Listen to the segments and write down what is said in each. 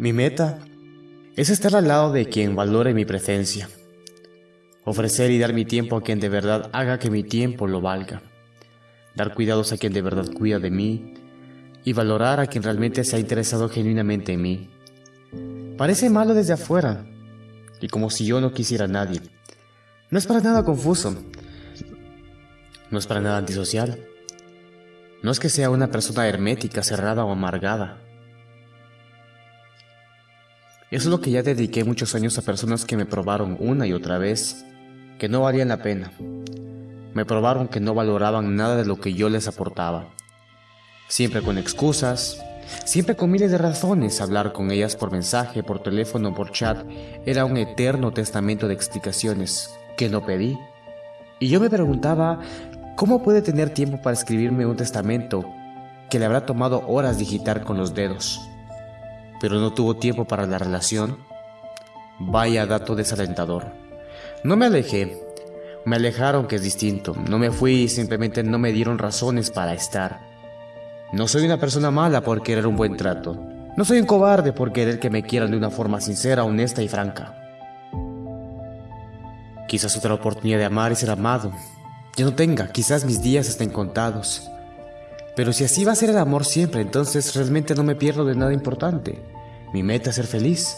Mi meta es estar al lado de quien valore mi presencia. Ofrecer y dar mi tiempo a quien de verdad haga que mi tiempo lo valga. Dar cuidados a quien de verdad cuida de mí y valorar a quien realmente se ha interesado genuinamente en mí. Parece malo desde afuera y como si yo no quisiera a nadie. No es para nada confuso. No es para nada antisocial. No es que sea una persona hermética, cerrada o amargada. Es lo que ya dediqué muchos años a personas que me probaron una y otra vez que no valían la pena. Me probaron que no valoraban nada de lo que yo les aportaba. Siempre con excusas, siempre con miles de razones, hablar con ellas por mensaje, por teléfono, por chat, era un eterno testamento de explicaciones que no pedí. Y yo me preguntaba, ¿cómo puede tener tiempo para escribirme un testamento que le habrá tomado horas digitar con los dedos? Pero no tuvo tiempo para la relación. Vaya dato desalentador. No me alejé. Me alejaron, que es distinto. No me fui, simplemente no me dieron razones para estar. No soy una persona mala por querer un buen trato. No soy un cobarde por querer que me quieran de una forma sincera, honesta y franca. Quizás otra oportunidad de amar y ser amado. Yo no tenga, quizás mis días estén contados. Pero si así va a ser el amor siempre, entonces realmente no me pierdo de nada importante. Mi meta es ser feliz.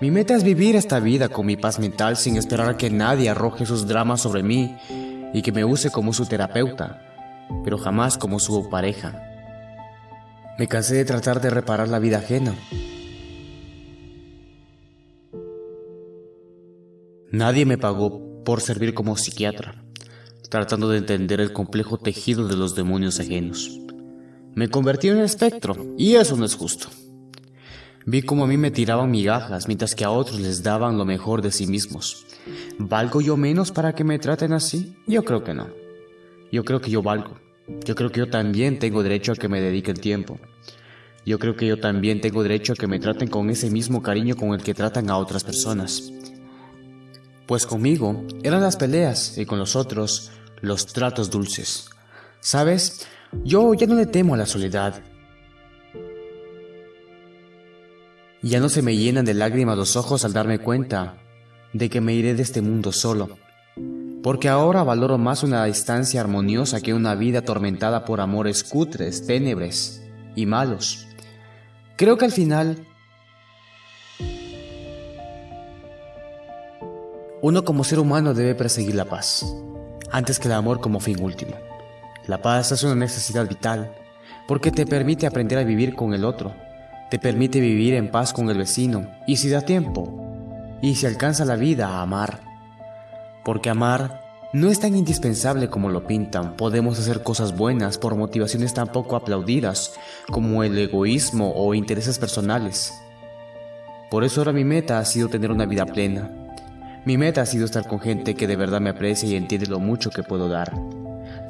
Mi meta es vivir esta vida con mi paz mental sin esperar a que nadie arroje sus dramas sobre mí y que me use como su terapeuta, pero jamás como su pareja. Me cansé de tratar de reparar la vida ajena. Nadie me pagó por servir como psiquiatra, tratando de entender el complejo tejido de los demonios ajenos. Me convertí en un espectro, y eso no es justo. Vi cómo a mí me tiraban migajas, mientras que a otros les daban lo mejor de sí mismos. ¿Valgo yo menos para que me traten así? Yo creo que no. Yo creo que yo valgo. Yo creo que yo también tengo derecho a que me dediquen tiempo. Yo creo que yo también tengo derecho a que me traten con ese mismo cariño con el que tratan a otras personas. Pues conmigo eran las peleas y con los otros los tratos dulces. ¿Sabes? Yo ya no le temo a la soledad. Ya no se me llenan de lágrimas los ojos al darme cuenta de que me iré de este mundo solo. Porque ahora valoro más una distancia armoniosa que una vida atormentada por amores cutres, ténebres y malos. Creo que al final uno como ser humano debe perseguir la paz, antes que el amor como fin último. La paz es una necesidad vital, porque te permite aprender a vivir con el otro, te permite vivir en paz con el vecino, y si da tiempo, y si alcanza la vida a amar. Porque amar no es tan indispensable como lo pintan, podemos hacer cosas buenas por motivaciones tan poco aplaudidas como el egoísmo o intereses personales. Por eso ahora mi meta ha sido tener una vida plena. Mi meta ha sido estar con gente que de verdad me aprecia y entiende lo mucho que puedo dar.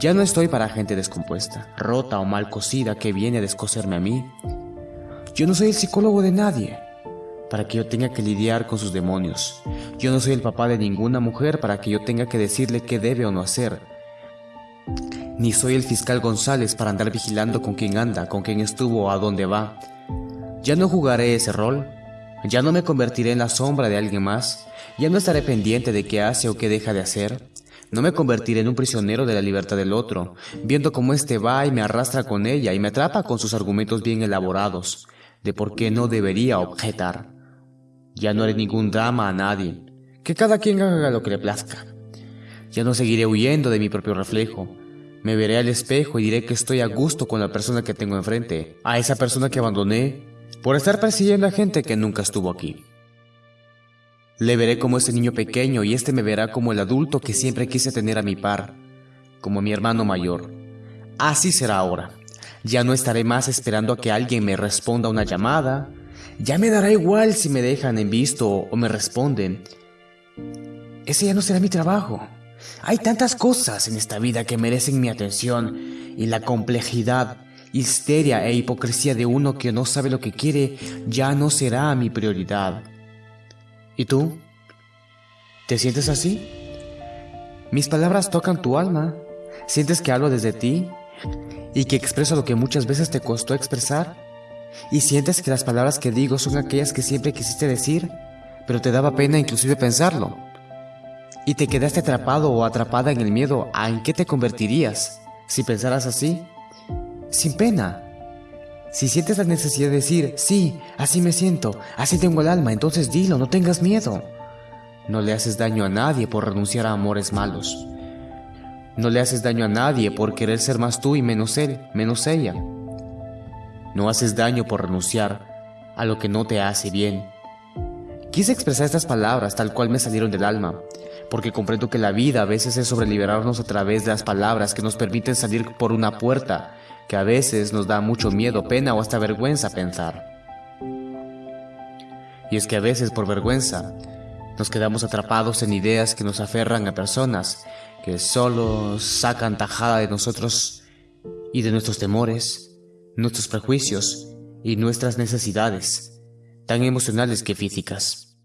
Ya no estoy para gente descompuesta, rota o mal cosida que viene a descoserme a mí. Yo no soy el psicólogo de nadie para que yo tenga que lidiar con sus demonios. Yo no soy el papá de ninguna mujer para que yo tenga que decirle qué debe o no hacer. Ni soy el fiscal González para andar vigilando con quién anda, con quién estuvo o a dónde va. Ya no jugaré ese rol. Ya no me convertiré en la sombra de alguien más. Ya no estaré pendiente de qué hace o qué deja de hacer. No me convertiré en un prisionero de la libertad del otro, viendo cómo éste va y me arrastra con ella y me atrapa con sus argumentos bien elaborados, de por qué no debería objetar. Ya no haré ningún drama a nadie, que cada quien haga lo que le plazca. Ya no seguiré huyendo de mi propio reflejo. Me veré al espejo y diré que estoy a gusto con la persona que tengo enfrente, a esa persona que abandoné por estar persiguiendo a gente que nunca estuvo aquí. Le veré como ese niño pequeño y este me verá como el adulto que siempre quise tener a mi par, como mi hermano mayor. Así será ahora. Ya no estaré más esperando a que alguien me responda una llamada. Ya me dará igual si me dejan en visto o me responden. Ese ya no será mi trabajo. Hay tantas cosas en esta vida que merecen mi atención y la complejidad, histeria e hipocresía de uno que no sabe lo que quiere ya no será mi prioridad. ¿Y tú? ¿Te sientes así? Mis palabras tocan tu alma. ¿Sientes que hablo desde ti? ¿Y que expreso lo que muchas veces te costó expresar? y sientes que las palabras que digo son aquellas que siempre quisiste decir, pero te daba pena inclusive pensarlo. Y te quedaste atrapado o atrapada en el miedo a en qué te convertirías si pensaras así, sin pena. Si sientes la necesidad de decir, sí, así me siento, así tengo el alma, entonces dilo, no tengas miedo. No le haces daño a nadie por renunciar a amores malos. No le haces daño a nadie por querer ser más tú y menos él, menos ella. No haces daño por renunciar a lo que no te hace bien. Quise expresar estas palabras tal cual me salieron del alma, porque comprendo que la vida a veces es sobre liberarnos a través de las palabras que nos permiten salir por una puerta que a veces nos da mucho miedo, pena o hasta vergüenza pensar. Y es que a veces por vergüenza nos quedamos atrapados en ideas que nos aferran a personas que solo sacan tajada de nosotros y de nuestros temores nuestros prejuicios y nuestras necesidades, tan emocionales que físicas.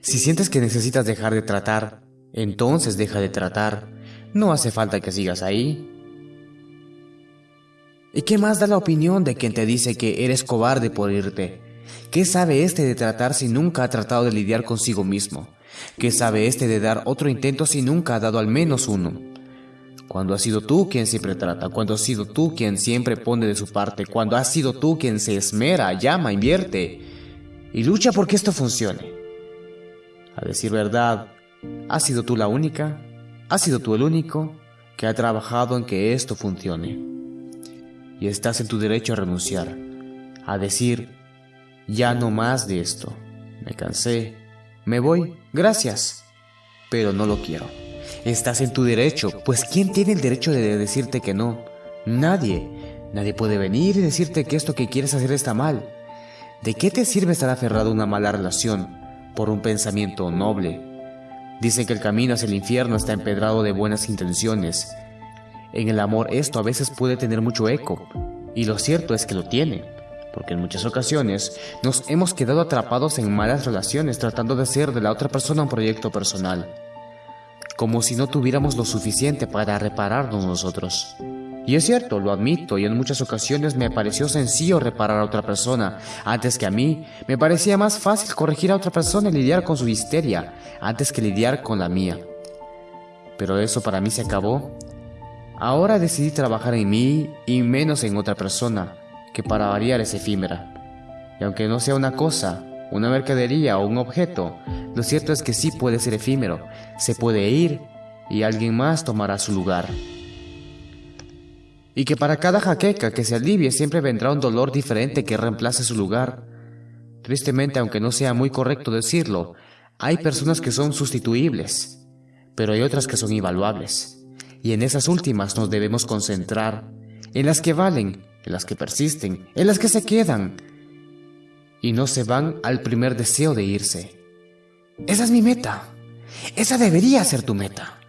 Si sientes que necesitas dejar de tratar, entonces deja de tratar. No hace falta que sigas ahí. ¿Y qué más da la opinión de quien te dice que eres cobarde por irte? ¿Qué sabe este de tratar si nunca ha tratado de lidiar consigo mismo? ¿Qué sabe este de dar otro intento si nunca ha dado al menos uno? Cuando has sido tú quien siempre trata, cuando has sido tú quien siempre pone de su parte, cuando has sido tú quien se esmera, llama, invierte y lucha porque esto funcione. A decir verdad, has sido tú la única, has sido tú el único que ha trabajado en que esto funcione. Y estás en tu derecho a renunciar, a decir, ya no más de esto, me cansé, me voy, gracias, pero no lo quiero. Estás en tu derecho, pues ¿quién tiene el derecho de decirte que no? Nadie. Nadie puede venir y decirte que esto que quieres hacer está mal. ¿De qué te sirve estar aferrado a una mala relación por un pensamiento noble? Dicen que el camino hacia el infierno está empedrado de buenas intenciones. En el amor esto a veces puede tener mucho eco, y lo cierto es que lo tiene, porque en muchas ocasiones nos hemos quedado atrapados en malas relaciones tratando de hacer de la otra persona un proyecto personal como si no tuviéramos lo suficiente para repararnos nosotros. Y es cierto, lo admito, y en muchas ocasiones me pareció sencillo reparar a otra persona, antes que a mí, me parecía más fácil corregir a otra persona y lidiar con su histeria, antes que lidiar con la mía. Pero eso para mí se acabó. Ahora decidí trabajar en mí y menos en otra persona, que para variar es efímera. Y aunque no sea una cosa, una mercadería o un objeto, lo cierto es que sí puede ser efímero, se puede ir y alguien más tomará su lugar. Y que para cada jaqueca que se alivie siempre vendrá un dolor diferente que reemplace su lugar. Tristemente, aunque no sea muy correcto decirlo, hay personas que son sustituibles, pero hay otras que son invaluables. Y en esas últimas nos debemos concentrar, en las que valen, en las que persisten, en las que se quedan, y no se van al primer deseo de irse. Esa es mi meta. Esa debería ser tu meta.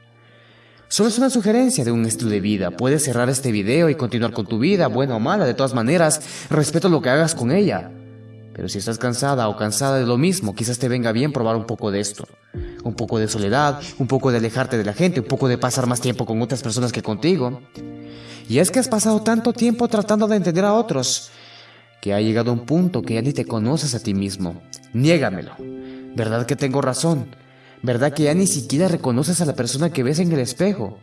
Solo es una sugerencia de un estilo de vida. Puedes cerrar este video y continuar con tu vida, buena o mala. De todas maneras, respeto lo que hagas con ella. Pero si estás cansada o cansada de lo mismo, quizás te venga bien probar un poco de esto. Un poco de soledad, un poco de alejarte de la gente, un poco de pasar más tiempo con otras personas que contigo. Y es que has pasado tanto tiempo tratando de entender a otros que ha llegado un punto que ya ni te conoces a ti mismo. Niégamelo. ¿Verdad que tengo razón? ¿Verdad que ya ni siquiera reconoces a la persona que ves en el espejo?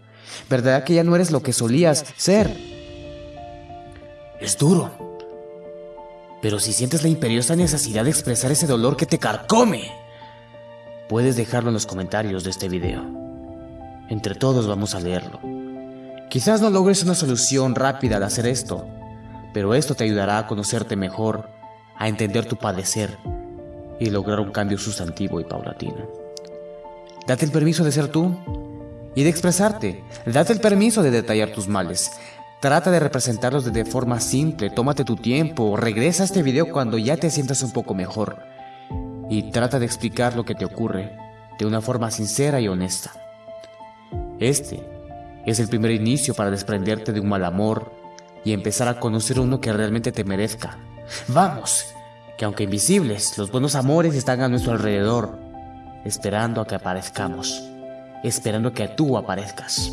¿Verdad que ya no eres lo que solías ser? Es duro. Pero si sientes la imperiosa necesidad de expresar ese dolor que te carcome, puedes dejarlo en los comentarios de este video. Entre todos vamos a leerlo. Quizás no logres una solución rápida al hacer esto, pero esto te ayudará a conocerte mejor, a entender tu padecer y lograr un cambio sustantivo y paulatino. Date el permiso de ser tú y de expresarte. Date el permiso de detallar tus males. Trata de representarlos de forma simple, tómate tu tiempo, regresa a este video cuando ya te sientas un poco mejor y trata de explicar lo que te ocurre de una forma sincera y honesta. Este es el primer inicio para desprenderte de un mal amor, y empezar a conocer uno que realmente te merezca. Vamos, que aunque invisibles, los buenos amores están a nuestro alrededor, esperando a que aparezcamos, esperando que tú aparezcas.